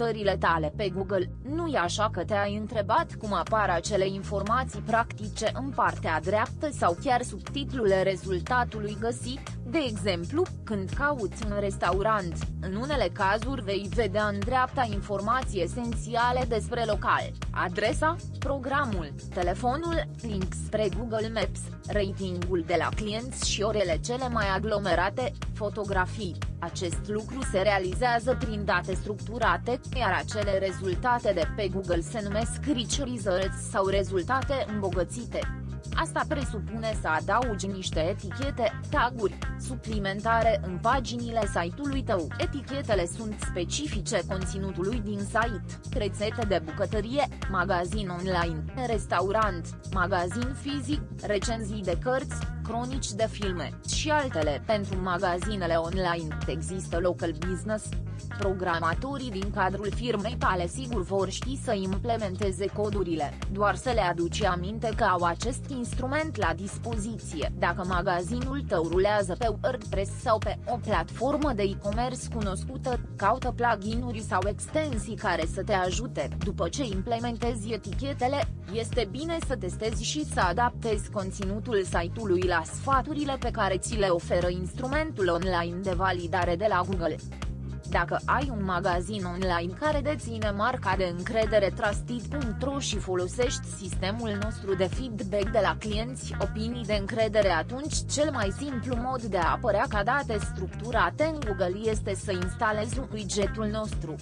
căutările tale pe Google, nu e așa că te-ai întrebat cum apar acele informații practice în partea dreaptă sau chiar subtitlul rezultatului găsit? De exemplu, când cauți un restaurant, în unele cazuri vei vedea în dreapta informații esențiale despre local, adresa, programul, telefonul, link spre Google Maps, ratingul de la clienți și orele cele mai aglomerate, fotografii. Acest lucru se realizează prin date structurate, iar acele rezultate de pe Google se numesc Rich Results sau rezultate îmbogățite. Asta presupune să adaugi niște etichete, taguri, suplimentare în paginile site-ului tău. Etichetele sunt specifice conținutului din site, rețete de bucătărie, magazin online, restaurant, magazin fizic, recenzii de cărți, cronici de filme și altele. Pentru magazinele online există local business, Programatorii din cadrul firmei tale sigur vor ști să implementeze codurile, doar să le aduci aminte că au acest instrument la dispoziție. Dacă magazinul tău rulează pe WordPress sau pe o platformă de e-commerce cunoscută, caută pluginuri sau extensii care să te ajute. După ce implementezi etichetele, este bine să testezi și să adaptezi conținutul site-ului la sfaturile pe care ți le oferă instrumentul online de validare de la Google. Dacă ai un magazin online care deține marca de încredere Trusted.ro și folosești sistemul nostru de feedback de la clienți opinii de încredere atunci cel mai simplu mod de a apărea ca date structurate în Google este să instalezi widgetul nostru.